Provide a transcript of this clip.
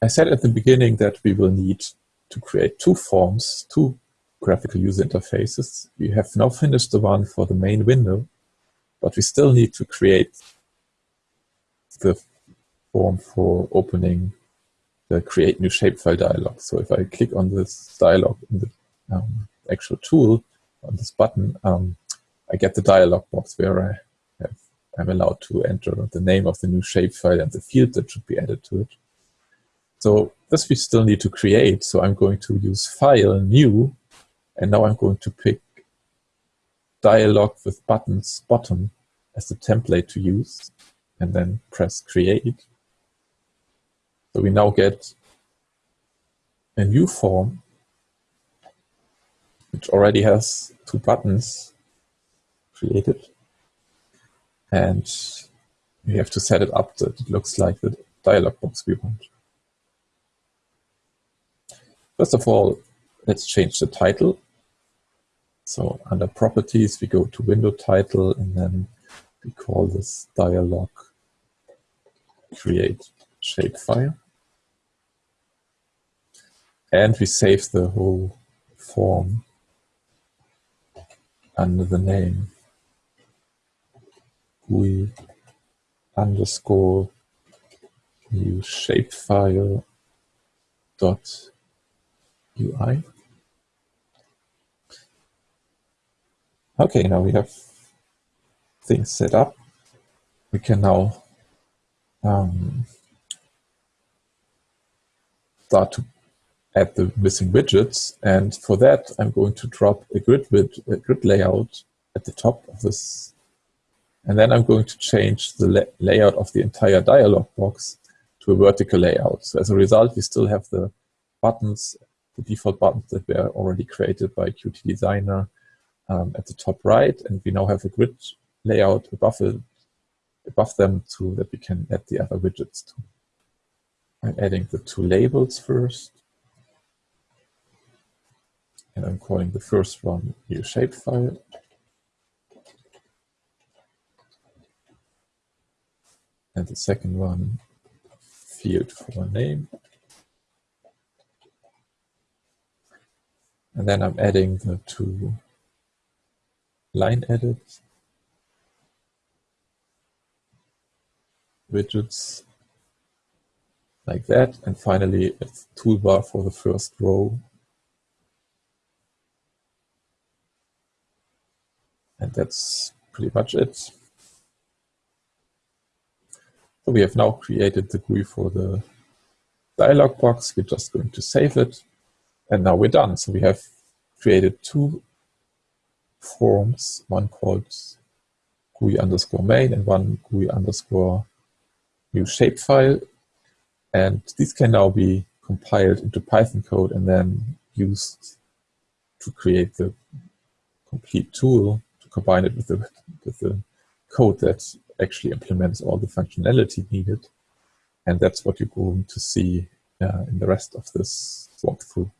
I said at the beginning that we will need to create two forms, two graphical user interfaces. We have now finished the one for the main window, but we still need to create the form for opening the create new shapefile dialog. So if I click on this dialog in the um, actual tool on this button, um, I get the dialog box where I have, I'm allowed to enter the name of the new shapefile and the field that should be added to it. So this we still need to create. So I'm going to use File, New, and now I'm going to pick Dialog with buttons bottom as the template to use, and then press Create. So we now get a new form, which already has two buttons created. And we have to set it up that it looks like the dialog box we want. First of all, let's change the title. So under properties, we go to window title and then we call this dialog create shapefile. And we save the whole form under the name GUI underscore new shapefile dot UI. Okay, now we have things set up. We can now um, start to add the missing widgets. And for that, I'm going to drop a grid, a grid layout at the top of this. And then I'm going to change the la layout of the entire dialog box to a vertical layout. So as a result, we still have the buttons the default buttons that were already created by Qt Designer um, at the top right, and we now have a grid layout above it, above them to that we can add the other widgets to. I'm adding the two labels first. And I'm calling the first one new shapefile. And the second one field for name. And then I'm adding the two line edits, widgets like that. And finally, a toolbar for the first row. And that's pretty much it. So we have now created the GUI for the dialog box. We're just going to save it. And now we're done. So we have created two forms, one called GUI underscore main and one GUI underscore new shapefile. And these can now be compiled into Python code and then used to create the complete tool to combine it with the, with the code that actually implements all the functionality needed. And that's what you're going to see uh, in the rest of this walkthrough.